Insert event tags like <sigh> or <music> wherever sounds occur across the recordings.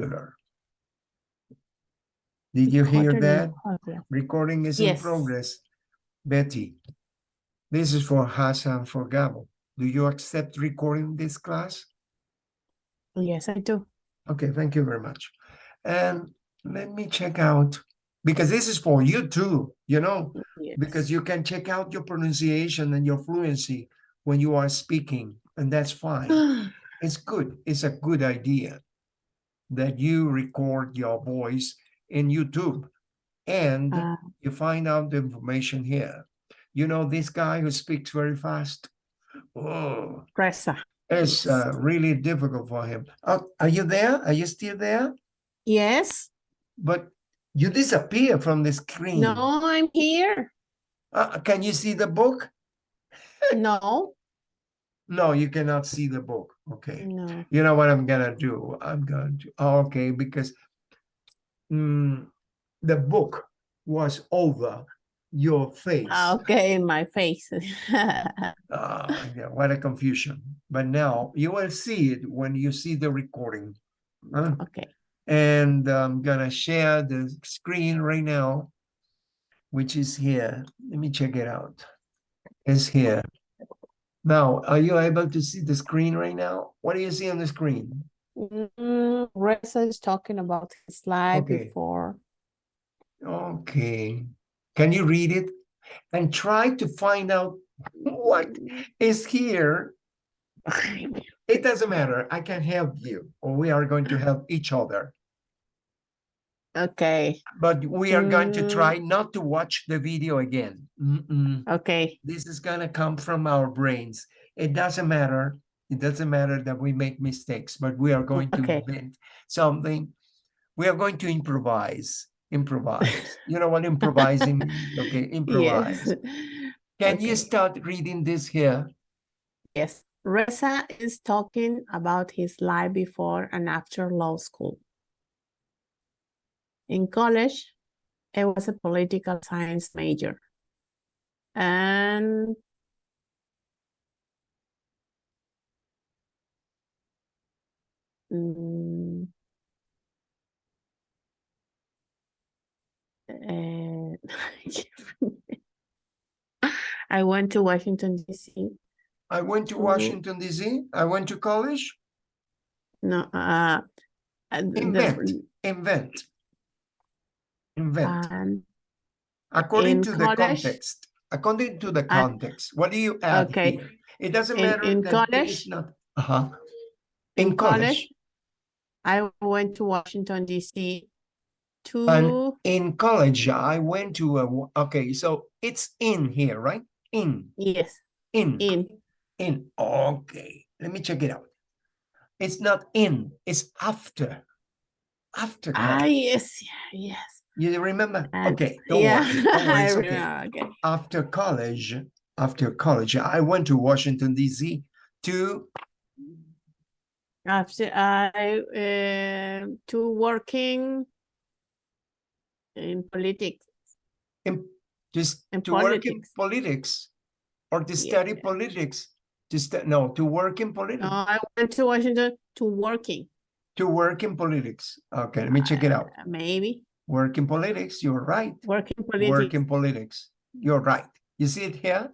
computer. Did you hear that? Oh, recording is in progress. Betty, this is for Hassan for Gabo. Do you accept recording this class? Yes, I do. Okay, thank you very much. And let me check out, because this is for you too, you know, because you can check out your pronunciation and your fluency when you are speaking, and that's fine. <gasps> It's good. It's a good idea that you record your voice in YouTube and Uh, you find out the information here. You know, this guy who speaks very fast. Oh, Reza. it's uh, really difficult for him. Oh, are you there? Are you still there? Yes. But you disappear from the screen. No, I'm here. Uh, can you see the book? <laughs> No, No, you cannot see the book. Okay. no. You know what I'm gonna do? I'm going to, oh, okay, because mm, the book was over your face. Ah, Okay, my face. <laughs> Ah, yeah, what a confusion. But now you will see it when you see the recording. huh? Okay. And I'm gonna share the screen right now, which is here. Let me check it out. It's here. Now, are you able to see the screen right now? What do you see on the screen? Mm, Reza is talking about his life Okay. before. Okay. Can you read it? And try to find out what is here. It doesn't matter. I can help you, or we are going to help each other. Okay, But we are going to Mm. try not to watch the video again. Mm-mm. okay, This is gonna come from our brains. It doesn't matter. It doesn't matter that we make mistakes, but we are going to Okay. invent something. We are going to improvise. Improvise. You know what improvising? <laughs> Okay, improvise. yes. Can you start reading this here? Yes, Reza is talking about his life before and after law school. In college, I was a political science major. And mm, <laughs> I went to Washington, D.C. I went to. Washington DC. I went to college. No, uh, and the- Invent. Invent. Um, According in to the context. According to the Uh, context. What do you add okay. here? It doesn't In- matter. in that it is college- Not, uh-huh. in college, I went to Washington, D.C. to, In college, I went to a, okay, so it's in here, right? In, yes, in, in, in. Okay, let me check it out. It's not in, it's after. After. ah, yes, yeah, yes. You remember? and- Okay, don't yeah, worry, don't worry, okay. remember, okay. After college, after college, I went to Washington DC to, After I, uh, to working in politics, in, just In to work in politics. politics. Or to study Yeah. politics, to stu, no, to work in no, politics, I went to Washington to working, to work in politics. Okay, let me check it out. uh, maybe, Work in politics, you're right. working Work politics, in politics, you're right. You see it here?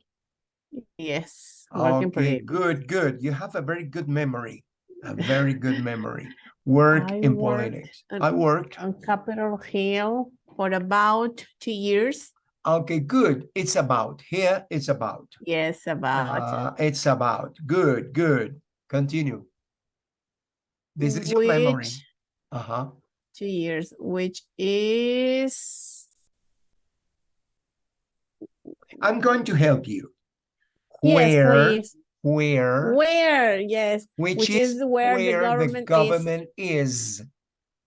yes, Okay, politics. good, good. You have a very good memory, a very good memory. Work I in politics. at- I worked. on Capitol Hill for about two years. Okay, good. It's about here. It's about. Yes, about Uh, it's about. Good, good. Continue. This is your memory. Uh-huh. Two years, which is I'm going to help you. yes, Where, please. where, Where yes, which, which is, is where the government is. government is.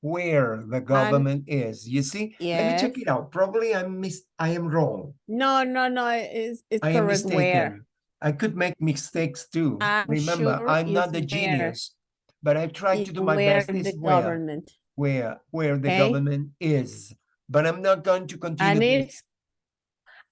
Where the government is. You see? Let me check it out. Probably I'm mis I am wrong. no, no, no. It's it's I am correct. Where. I could make mistakes too. I'm Remember, sure I'm not is the where. genius, but I try to do my where best. the Is where, government where, where the Okay. government is. Mm. But I'm not going to continue. and it's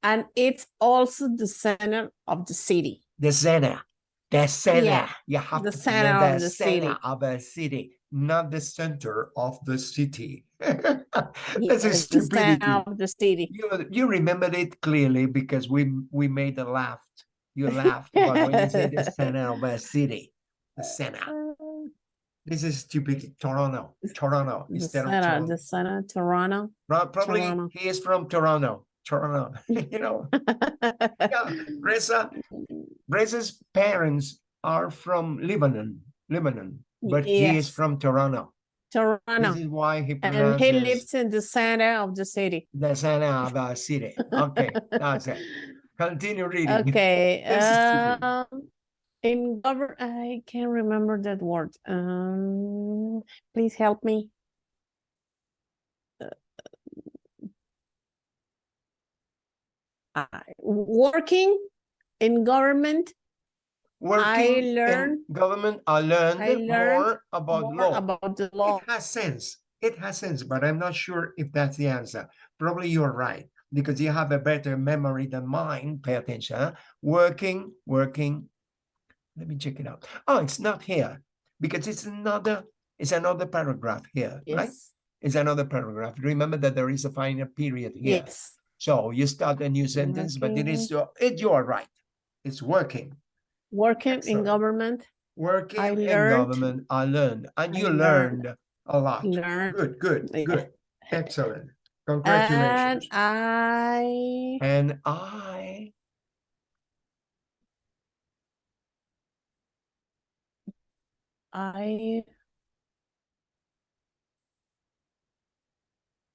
and it's also the center of the city. the center, the center. Yeah, You have the to center remember of the center city. of a city. not the center of the city. Yeah, <laughs> That's a the stupidity. center of the city. You, you remembered it clearly because we we made a laugh. You laughed about when you said the center of a city. The center. <laughs> Uh, This is stupid. Toronto. Toronto The instead of Toronto. the center, Toronto. Pro- Probably Toronto. he is from Toronto. Toronto. <laughs> you know, <laughs> yeah. Reza, Reza's parents are from Lebanon, Lebanon, but he is from Toronto. Toronto. This is why he And he lives in the center of the city. the center of the city. Okay, that's it. <laughs> Continue reading. Okay, um, in govern, I can't remember that word. Um, please help me. Uh, working in government, Working in learn- government, I learned I learned more about more law. about the law. It has sense. It has sense, but I'm not sure if that's the answer. Probably you're right because you have a better memory than mine. Pay attention. huh? Working, working. Let me check it out. Oh, it's not here because it's another. It's another paragraph here, right? Yes, It's another paragraph. Remember that there is a final period here. yes, So you start a new sentence, but it is your- it. You are right. It's working. working in government, Working in learned- government. I learned, and I you learned- learned a lot. learn. Good, good, Yeah. good. Excellent. Congratulations. And I, And I, I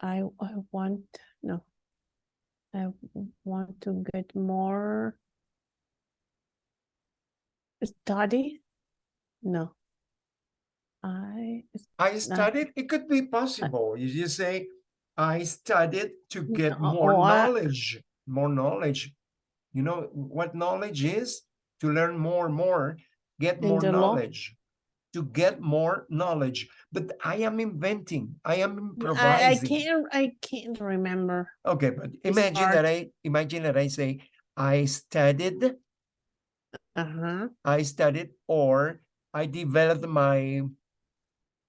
I I want no. I want to get more study. No. I I studied, it could be possible. You just say, I studied to get No, more or I- knowledge, more knowledge. You know what knowledge is? To learn more, more, get In more knowledge. To get more knowledge. But I am inventing, I am I, I can't I can't remember. Okay, but It's imagine that. I imagine that I say I studied, Uh-huh. I studied, or I developed my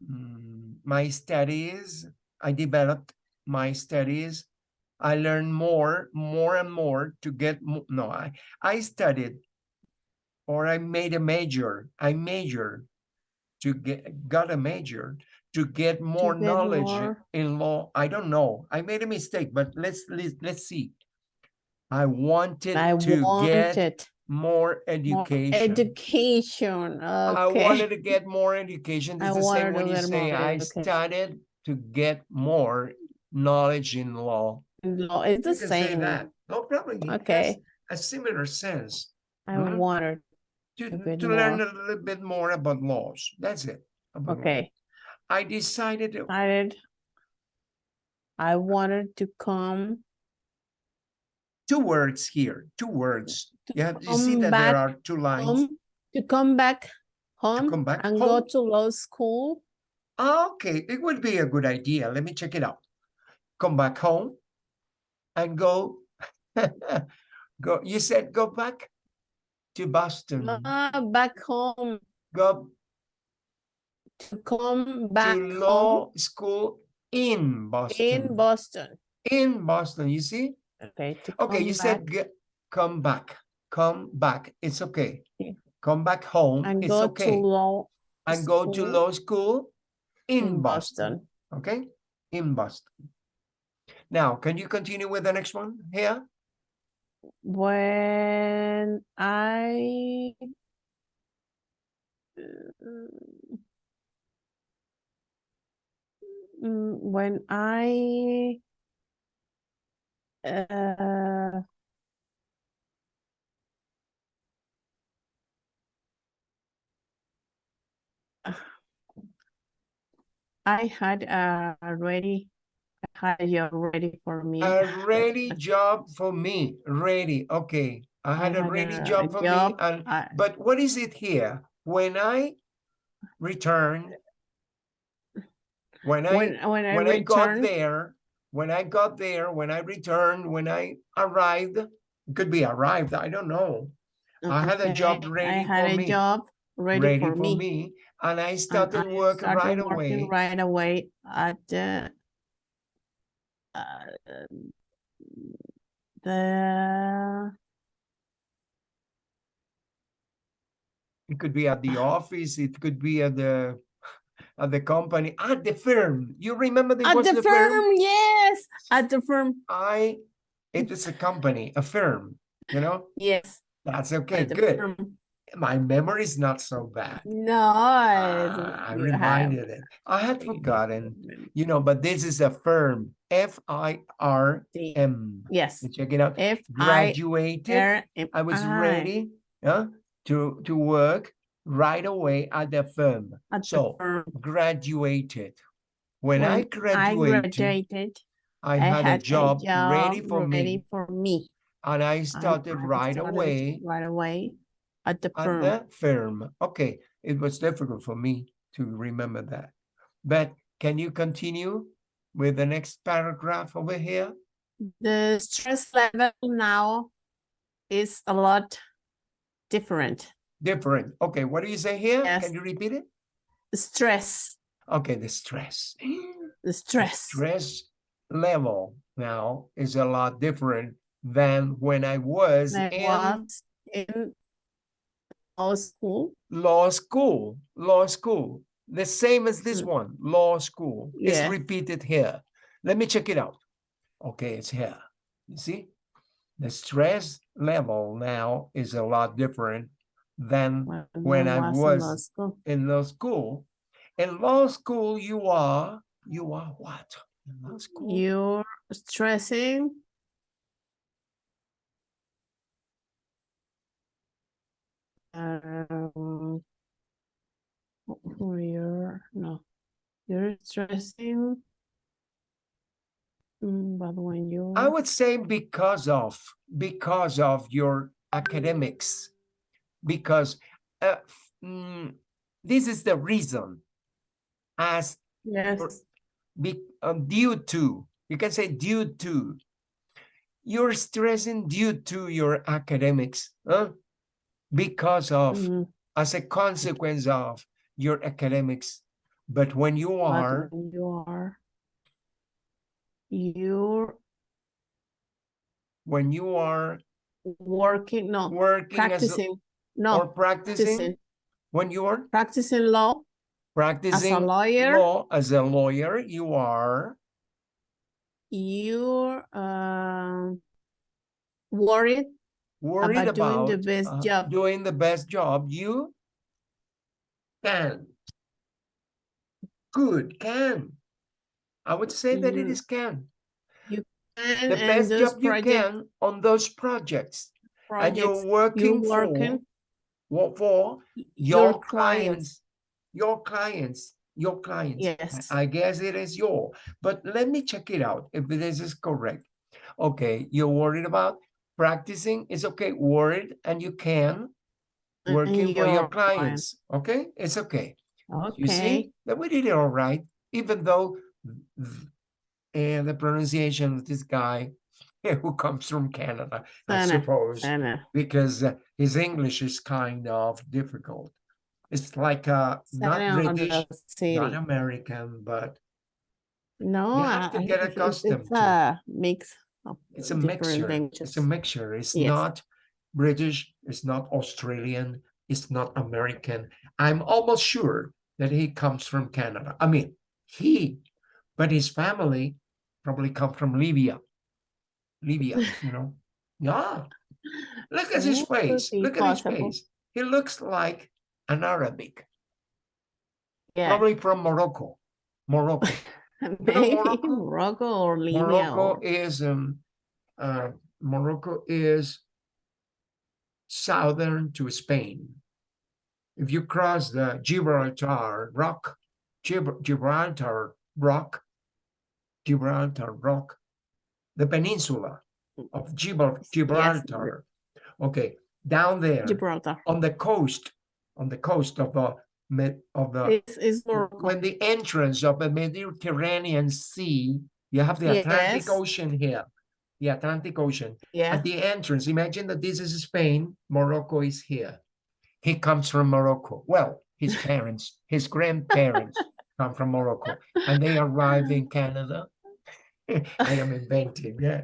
mm, my studies. I developed my studies. I learned more, more and more to get no. I I studied, or I made a major. I majored to get got a major to get more get knowledge more. in law. I don't know. I made a mistake, but let's let's, let's see. I wanted I to get wanted more more education. education. I wanted to get more education. <laughs> I the same to when you get say more I education." studied to get more knowledge in law. No, it's the You say same. that. No problem. It Okay. A similar sense I Mhm. wanted. To, To learn a little bit more about laws. That's it. Okay. I decided I did. I wanted to come two words here, two words. to You have, see that back there are two lines. home to come back home come back and go to law school. Okay, it would be a good idea. Let me check it out. Come back home and go. <laughs> go. You said go back to Boston. Uh, back home Go to come back to home law school in Boston. in Boston. in Boston. You see? Okay. Okay, you said back ge- come back. Come back. It's okay. Come back home. and it's go okay. to law and go to law school in, in Boston. Boston. Okay, in Boston. Now, can you continue with the next one here? When I Mm, when I uh <sighs> I had uh already had a job ready for me. A ready job for me. Ready. Okay. I had a ready job for me. And I- but what is it here? When I returned, when I when when I when I got there, when I got there, when I returned, when I arrived, could be arrived, I don't know. I had a job okay, ready I had a me. job ready, ready for, for me. me, and I And started I work started right working away. Right away at the uh, the It could be at the office, it could be at the at the company, at the firm. You remember there at the, the firm, yes, at the firm, I it is a company, a firm, you know? yes, That's okay, good. firm. My memory is not so bad. No, Ah, I you have- reminded it. I had forgotten, you know, but this is a firm, F I R The- M. Yes, Check it out. F I Graduated. I was ready huh, to to work right away at the firm. at the So firm. graduated. When, I When I graduated, graduated, I, had, a job, ready job for ready me, for me. and I started I right away Right away at the at firm. the firm. Okay, it was difficult for me to remember that. But can you continue with the next paragraph over here? The stress level now is a lot different. Different. Okay, what do you say here? Yes. Can you repeat it? Stress, Okay, the stress. the stress. stress level now is a lot different than when I was I in was in law school. law school. Law school, the same as this Mm. one, law school. It's repeated here. Let me check it out. Okay, it's here. You see, the stress level now is a lot different than when I in law was in law school. In law school, you are you are what? In law school, You're stressing. Um, you're no, you're stressing. Mm, but when you I would say because of because of your academics, because uh, mm, this is the reason. As yes, be, uh, due to you can say due to you're stressing due to your academics, huh? Because of mm, as a consequence of your academics. But when you are when you are you're when you are working no working as a- practicing no or practicing practicing when you are practicing law practicing as a lawyer? law as a lawyer you are you're um worried worried About about, doing the best uh, job. doing the best job you can. Good can. I would say that it is can. You- can the best job you can on those projects. And you're working, you're working for what for y- your clients your clients your clients. Yes. i guess it is your but let me check it out if this is correct. Okay you're worried about practicing it's okay worried and you can and working for your your client. clients okay? It's okay. Okay. you see that we did it all right even though and the pronunciation of this guy <laughs> who comes from canada i suppose Sana, because uh, his English is kind of difficult. It's like uh, not Sana British, not American, but No, you have to I- get it's- accustomed It's to a mix of it's a mixture. languages. It's a mixture. It's Yes. not British. It's not Australian. It's not American. I'm almost sure that he comes from Canada. I mean, he, but his family probably come from Libya. Libya, <laughs> you know. Yeah. Look at his face. Look at his face. He looks like an Arabic, Yeah, probably from Morocco. Morocco. <laughs> <laughs> maybe Morocco? Morocco or Libya Morocco or is um uh Morocco is southern to Spain. If you cross the Gibraltar Rock, Gibr- Gibraltar Rock, Gibraltar Rock, the peninsula of Gibral- Gibraltar. Okay, down there Gibraltar. on the coast, on the coast of the Med- of the It's, it's when the entrance of the Mediterranean Sea, you have the Atlantic Yes. Ocean here, the Atlantic Ocean. Yeah, At the entrance, imagine that this is Spain, Morocco is here. He comes from Morocco. Well, his <laughs> parents, his grandparents <laughs> come from Morocco, and they arrived in Canada. <laughs> I am inventing, yeah.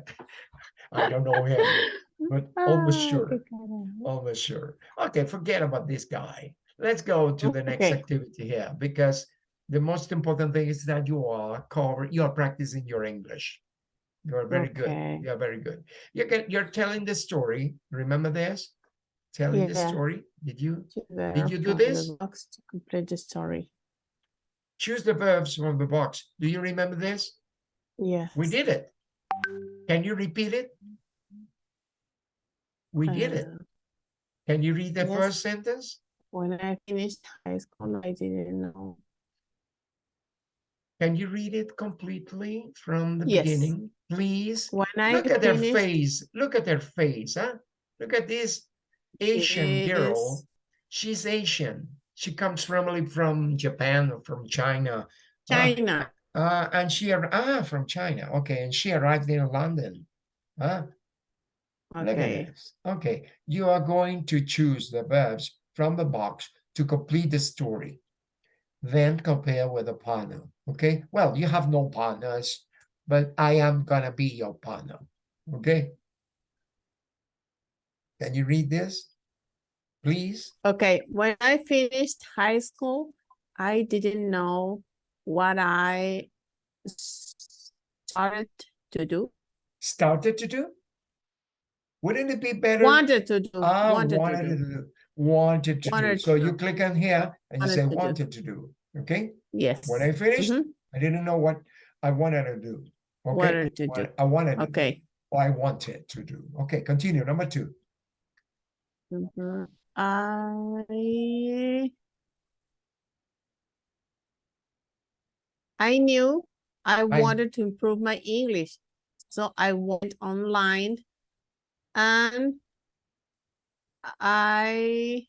I don't know him, but almost Ah, sure. Almost sure. Okay, forget about this guy. Let's go to the next Okay. activity here because the most important thing is that you are cover you are practicing your English. You are very good. You are very good. You can you're telling the story. Remember this? Telling the story. Did you the Did you do this? box to complete the story. choose the verbs from the box? Do you remember this? Yes. We did it. Can you repeat it? We did it. Uh, Can you read the yes. first sentence? When I finished high school, I didn't know. Can you read it completely from the Yes. beginning, please? When I Look at their face. Look at their face, huh? Look at this Asian girl. this- She's Asian. She comes from from Japan or from China. Ah, China. Uh, and she ah from China. Okay, and she arrived in London. Huh? Okay. Okay, you are going to choose the verbs from the box to complete the story. Then compare with a partner. Okay, well, you have no partners, but I am gonna be your partner. Okay. Can you read this? Please? Okay. When I finished high school, I didn't know what I started to do. Started to do? Wouldn't it be better? Wanted to do. Ah, wanted to wanted to do. do. Wanted to do. Wanted So to you click on here and you say to do. wanted to do. Okay? Yes. When I finished, Mhm. I didn't know what I wanted to do. Okay, Wanted to do. I wanted. to do, Okay. or I wanted to do. Okay, continue. Number two. Mhm. I I knew I I- wanted to improve my English, so I went online and I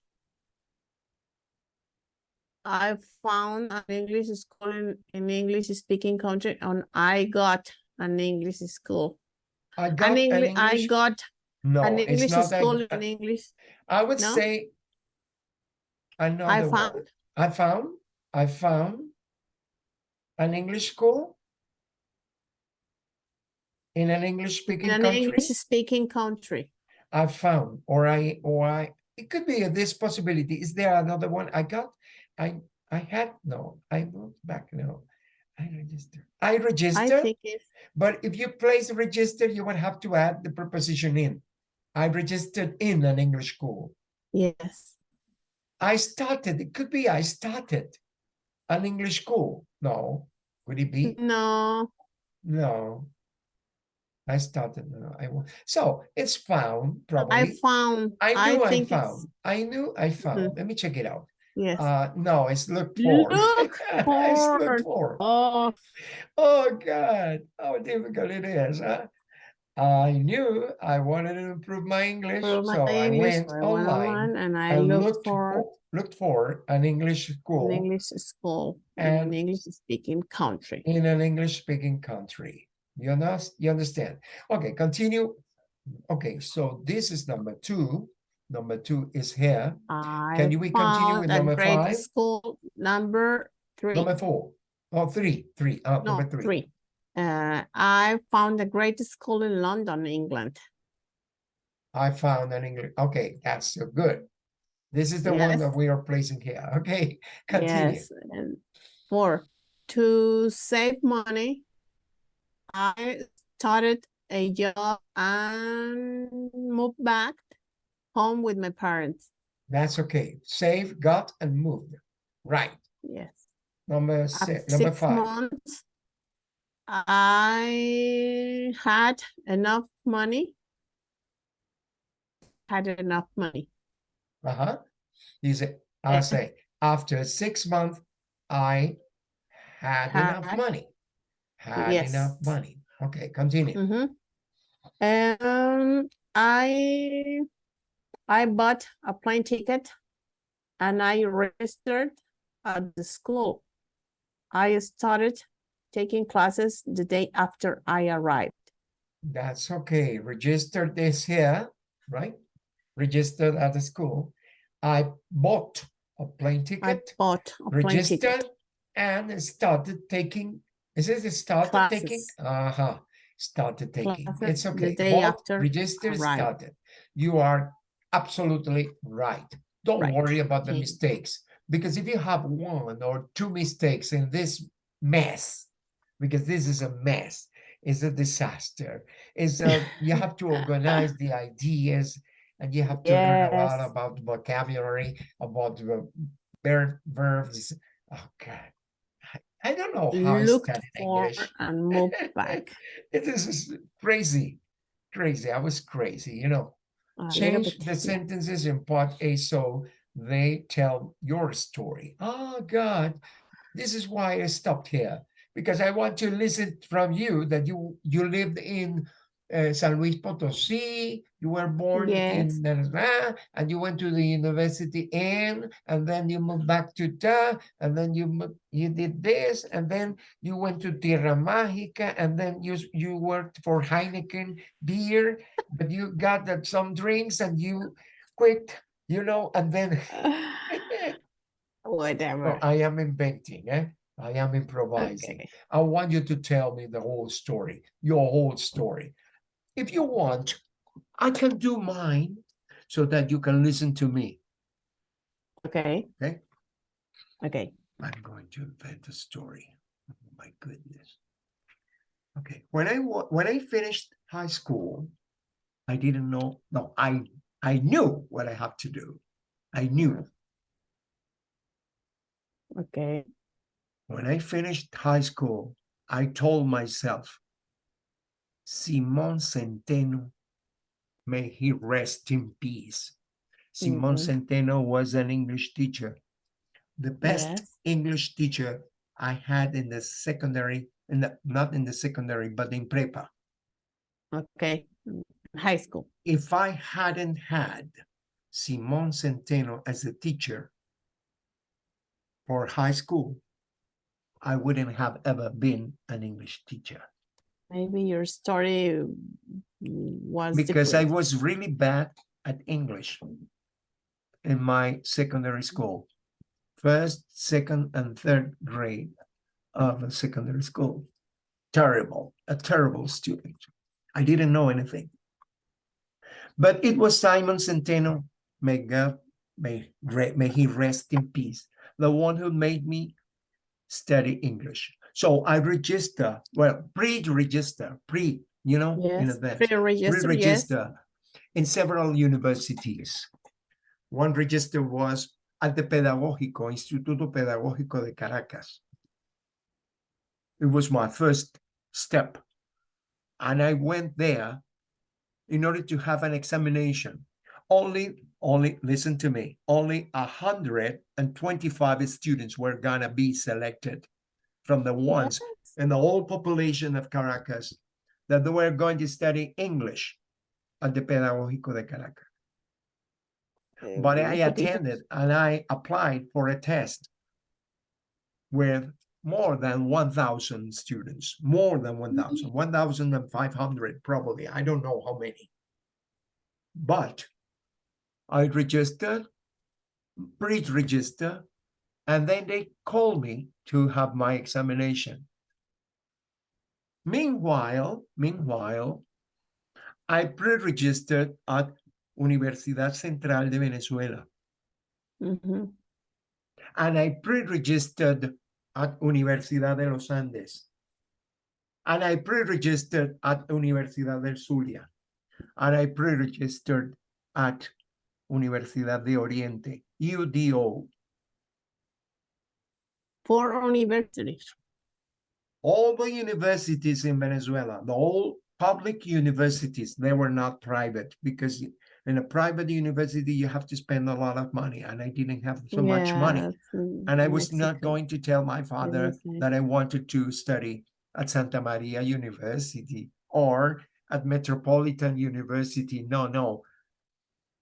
I found an English school in an English speaking country and I got an English school. I got An an English I got No, an it's English not that. school uh, in English. I would no? say. Another I word. found I found. I found. An English school. In an English speaking in an country. English speaking country. I found, or I, or I, it could be this possibility. Is there another one I got? I, I had, no, I moved back, no. I registered, I register. I but if you place register, you would have to add the preposition in. I registered in an English school. yes. I started, it could be I started an English school. No, could it be? No, No. I started, no, I, wa- so it's found probably. I found, I I knew I, think found. it's, I knew I found. Let me check it out. yes. Uh, no, it's looked <laughs> for. Look it's for. looked for. Oh, Oh God, how difficult it is, huh? I knew I wanted to improve my English, for my so I English, went I went online and I and looked looked for looked for an English school, an English school in an English speaking country. in an English speaking country. You you understand? Okay, continue. Okay, so this is number two. Number two is here. I you- we continue with number five? school number three. Number four. Oh, three, three, uh, No, number three. three. Uh, I found a great school in London, England. I found an English, okay, that's so good. This is the one that we are placing here, <laughs> okay? Continue. Yes, and four, to save money, I started a job and moved back home with my parents. That's okay. Save, got, and moved. Right. Yes. Number six, number six five. months, I had enough money. Had enough money. Uh-huh. You say, I'll Eh. say, after six months, I had enough money. Had enough Yes. money. Okay, continue. Mm-hmm. Um, I I bought a plane ticket and I registered at the school. I started taking classes the day after I arrived. That's okay. Register this here, right? Registered at the school. I bought a plane ticket. I bought a plane registered, ticket. and started taking. Is it started taking? Classes. Uh huh. Started taking. Classes It's the okay. day Bought, after arrived. started. You are absolutely right. Don't Right. worry about the Okay. mistakes because if you have one or two mistakes in this mess, because this is a mess, it's a disaster. It's a, you have to organize the <laughs> ideas and you have to learn a lot about vocabulary, about the verb, verbs. Oh God. I- I don't know how I Looked studied for English. and moved back. It is is crazy, crazy. I was crazy, you know. A little Change the yeah. sentences in part A so they tell your story. Oh God, this is why I stopped here because I want to listen from you that you you lived in uh, San Luis Potosí, you were born Yes. in Nerva, and you went to the university in, and then you moved back to Da, and then you you did this, and then you went to Tierra Mágica, and then you you worked for Heineken beer, but you got that some drinks and you quit, you know, and then <laughs> so Whatever. I am inventing, eh? I am improvising. Okay. I want you to tell me the whole story, your whole story. If you want, I can do mine so that you can listen to me. Okay. Okay. Okay. I'm going to invent a story. Oh my goodness. Okay, when I when I finished high school, I didn't know. No, I I knew what I have to do. I knew Okay. when I finished high school, I told myself, Simon Centeno, may he rest in peace. Simon Mhm. Centeno was an English teacher, the best Yes. English teacher I had in the secondary, in the, not in the secondary, but in prepa. Okay. Mm, High school. If I hadn't had Simon Centeno as a teacher for high school, I wouldn't have ever been an English teacher Maybe your story was because I was really bad at English in my secondary school, first, second, and third grade of a secondary school. Terrible, a terrible student. I didn't know anything. But it was Simon Centeno, may God, may, may he rest in peace, the one who made me study English. So I register, well, pre-register, pre, you know, in advance Pre-register, yes. re-register in several universities. One register was at the Pedagógico, Instituto Pedagógico de Caracas. It was my first step. And I went there in order to have an examination. Only, only, listen to me, only 125 students were gonna be selected from the ones Yes. in the whole population of Caracas that they were going to study English at the Pedagógico de Caracas. But I you could even- attended and I applied for a test with more than 1,000 students, more than 1,000, 1,500 probably. I don't know how many. But I registered, pre-register, and then they called me to have my examination. Meanwhile, meanwhile, I pre-registered at Universidad Central de Venezuela, Mhm. and I pre-registered at Universidad de los Andes, and I pre-registered at Universidad del Zulia, and I pre-registered at Universidad de Oriente, UDO. For universities. all the universities in Venezuela, the whole public universities, they were not private because in a private university you have to spend a lot of money, and I didn't have so much money. And I was not going to tell my father that I wanted to study at Santa Maria University or at Metropolitan University. No, no.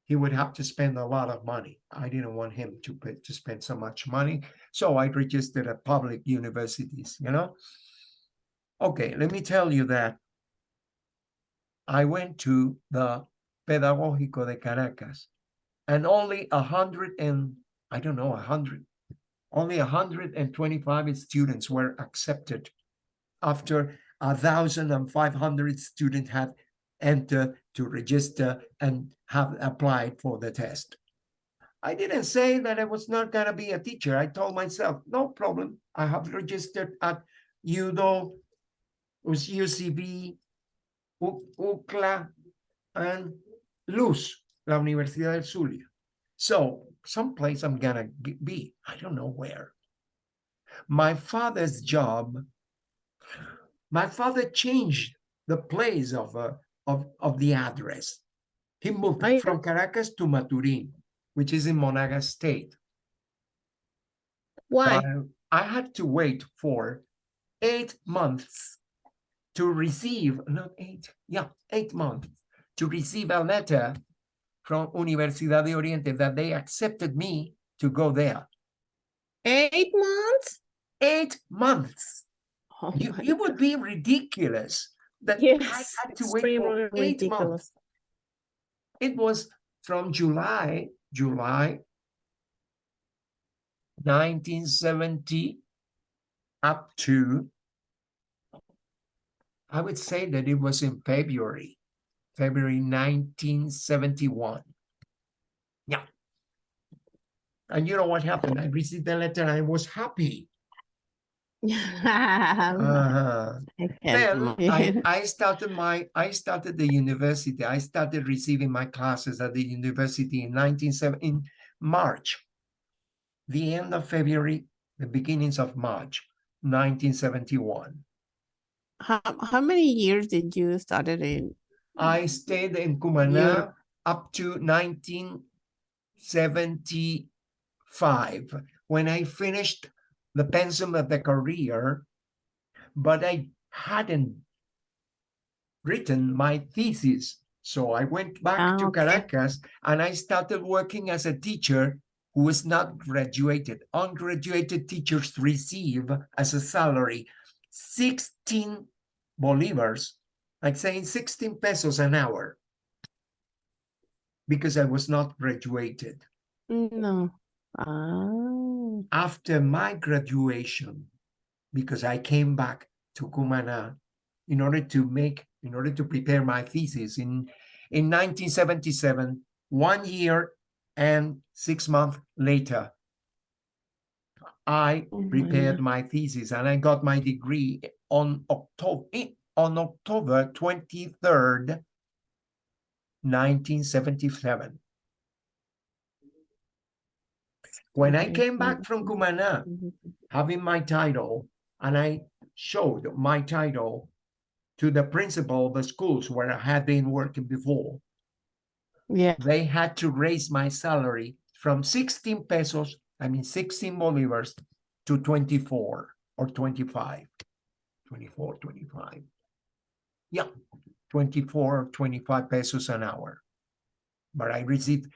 He would have to spend a lot of money. I didn't want him to to spend so much money. So I registered at public universities, you know? Okay, let me tell you that I went to the Pedagógico de Caracas and only a hundred and, I don't know, a hundred, only a hundred and twenty-five students were accepted after a thousand and five hundred students had entered to register and have applied for the test. I didn't say that I was not gonna be a teacher. I told myself, no problem. I have registered at UDO, UCB, UCLA, and Luz, la Universidad del Zulia. So someplace I'm gonna be. I don't know where. My father's job. My father changed the place of uh, of of the address. He moved I- from Caracas to Maturin, which is in Monagas State. Why? Uh, I had to wait for eight months to receive, not eight, yeah, eight months to receive a letter from Universidad de Oriente that they accepted me to go there. Eight months? Eight months. Oh You, it would be ridiculous that I had to wait for eight months. It was from July, July 1970 up to, I would say that it was in February, February 1971. Yeah. And you know what happened? I received the letter and I was happy. Uh-huh. <laughs> I Then I. I started my I started the university. I started receiving my classes at the university in 1970 in March, the end of February, the beginnings of March, 1971. How, how many years did you started in? I stayed in Cumana up to 1975 when I finished the pensum of the career, but I hadn't written my thesis. So I went back Ah, to okay. Caracas and I started working as a teacher who was not graduated. Ungraduated teachers receive as a salary 16 bolivars, like saying 16 pesos an hour, because I was not graduated. No. Ah, After my graduation, because I came back to Cumana in order to make, in order to prepare my thesis in, in 1977, one year and six months later, I Oh prepared my thesis and I got my degree on October on October 23rd, 1977. When I came back from Cumana, mhm. having my title, and I showed my title to the principal of the schools where I had been working before, Yeah, they had to raise my salary from 16 pesos, I mean 16 bolivars, to 24 or 25. 24, 25. Yeah, 24 or 25 pesos an hour. But I received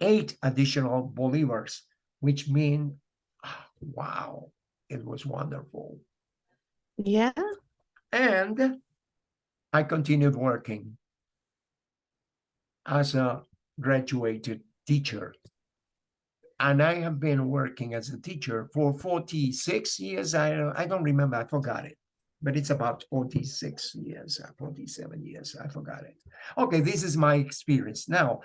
eight additional bolivars, which mean, ah, wow, it was wonderful. yeah. And I continued working as a graduated teacher. And I have been working as a teacher for 46 years. I, don't- I don't remember, I forgot it. But it's about 46 years, uh, 47 years, I forgot it. Okay, this is my experience. Now,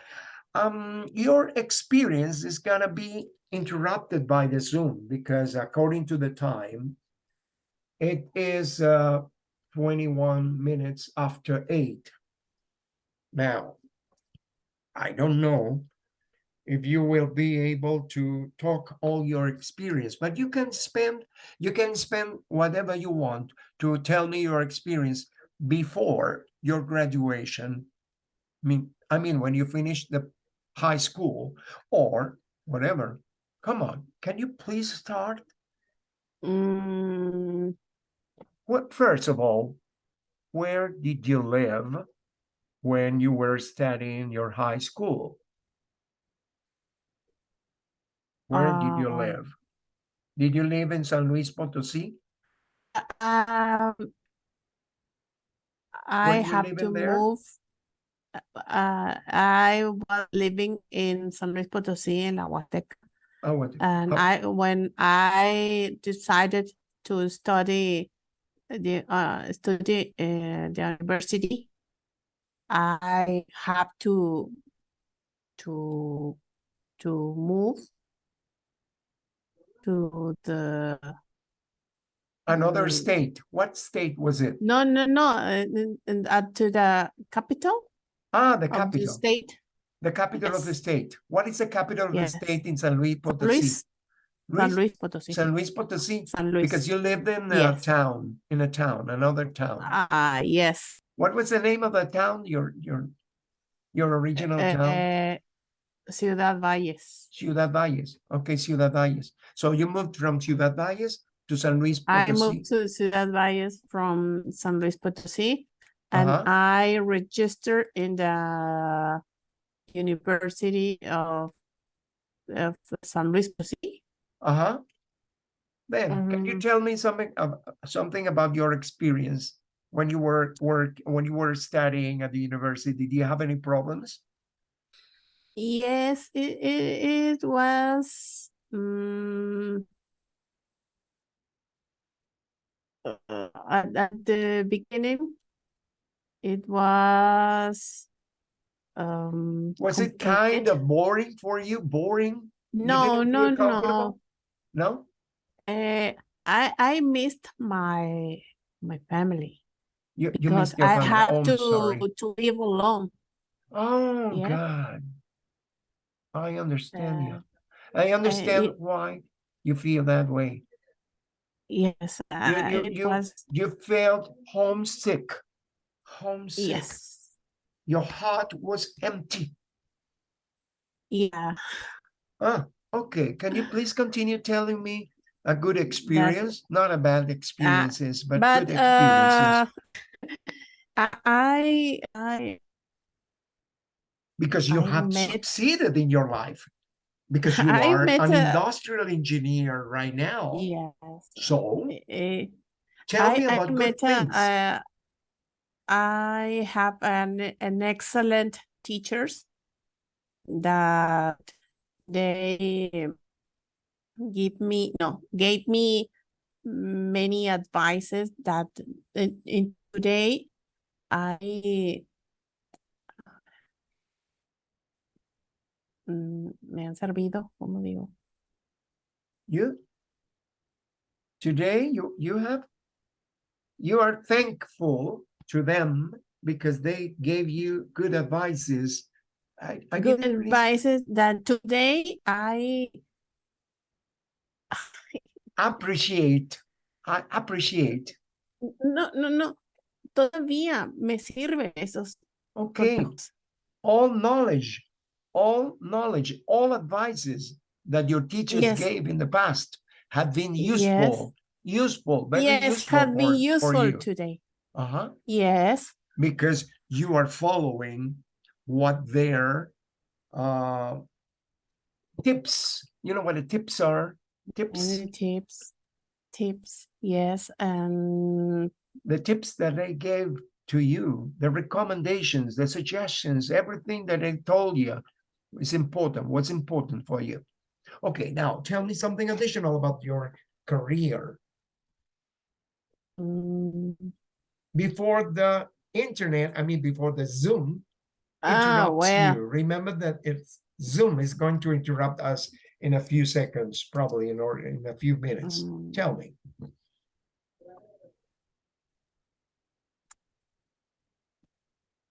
um, your experience is gonna be interrupted by the Zoom because according to the time, it is uh 21 minutes after eight. Now, I don't know if you will be able to talk all your experience, but you can spend, you can spend whatever you want to tell me your experience before your graduation. I mean, I mean, when you finish the high school or whatever. Come on, can you please start? Mm, What, first of all, where did you live when you were studying your high school? Where did you Um, live? Did you live in San Luis Potosí? um, I have to there? move. uh, I was living in San Luis Potosí in La Huasteca. Oh, what? And Oh. I, when I decided to study the, uh, study in the university, I have to, to, to move to the, Another Mm. state. What state was it? no, no, no, uh, uh, to the capital Ah, the of the capital, state, the capital of the state. What is the capital of Yes. the state in San Luis Potosí? Luis, San Luis- Luis Potosí, San Luis Potosí, San Luis. because you lived in a Yes. town, in a town, another town. Ah, yes. What was the name of the town? Your, your, your original town? Eh, Ciudad Valles. Ciudad Valles. Okay, Ciudad Valles. So you moved from Ciudad Valles to San Luis Potosí. I moved to Ciudad Valles from San Luis Potosí and Uh-huh. I registered in the University of, of San Luis Potosí. Uh-huh. Then, can you Mhm. tell me something of something about your experience when you were work when you were studying at the university? Did you have any problems? Yes, it, it, it was, mm, uh, at, at the beginning, it was, um. Was it kind of boring for you? Boring? No, didn't no, no. No? Uh, I I missed my my family You you because your I family. have Oh, to sorry. to live alone. Oh Yes. God. I understand you. Uh, I understand it- why you feel that way. Yes, uh, you- you- was You felt homesick. Homesick. yes, Your heart was empty. yeah. Ah, okay. Can you please continue telling me a good experience? Not a bad experiences, but, But good uh, experiences. I I because you I have met- succeeded in your life. Because you <laughs> I are an a- industrial engineer right now. yes. So eh, tell I me I about good met a, things. uh, I have an an excellent teachers that they give me no gave me many advices that in, in today I mm, me han servido, como digo? You today you you have you are thankful to them because they gave you good advices. I, I Good really advices that today I appreciate. I appreciate. no no no todavía me sirve esos Okay. all knowledge, all knowledge, all advices that your teachers Yes. gave in the past have been useful. Yes. useful, very yes useful have been for, for useful today Uh-huh. yes Because you are following what their uh tips, you know what the tips are? Tips, tips tips yes and the tips that they gave to you, the recommendations, the suggestions, everything that they told you is important. What's important for you? Okay, now tell me something additional about your career. mm, Before the internet, I mean, before the Zoom ah interrupts well you, remember that it's Zoom is going to interrupt us in a few seconds, probably in or in a few minutes. mm, Tell me.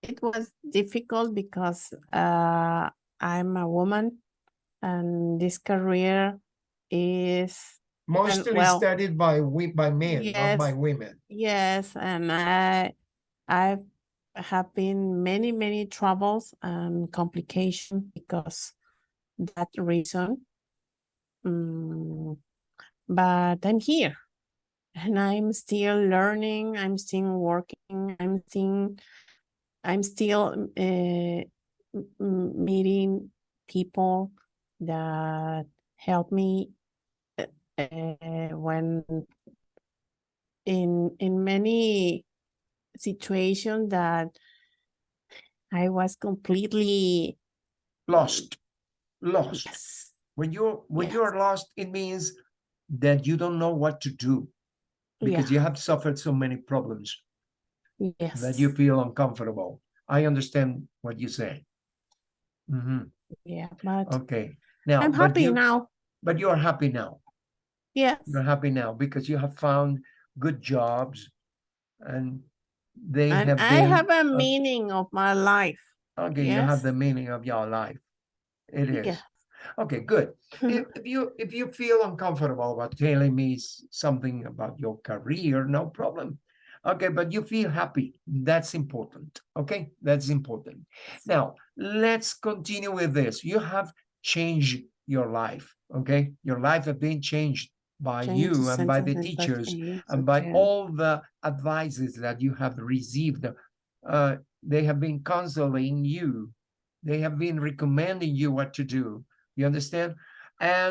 it was difficult because uh I'm a woman and this career is Mostly well, studied by we by men, not by women. Yes, and I I have been many, many troubles and complications because that reason. Mm, but I'm here and I'm still learning, I'm still working, I'm still I'm still uh, meeting people that help me uh, when in in many situations that I was completely Lost, lost. yes, When you're, when Yes. you're lost, it means that you don't know what to do because yeah, you have suffered so many problems yes, that you feel uncomfortable. I understand what you say. Mm -hmm. yeah, but Okay, now, I'm happy you, now. but you're happy now. Yes, You're happy now because you have found good jobs and they and have I been, have a uh, meaning of my life. okay, you have the meaning of your life. It is. Okay, good. <laughs> If, if you, if you feel uncomfortable about telling me something about your career, no problem. Okay, but you feel happy. That's important. Okay, that's important. Now, let's continue with this. You have changed your life. Okay, your life has been changed by you and by the teachers and by okay. all the advices that you have received. Uh, they have been counseling you. They have been recommending you what to do. You understand? And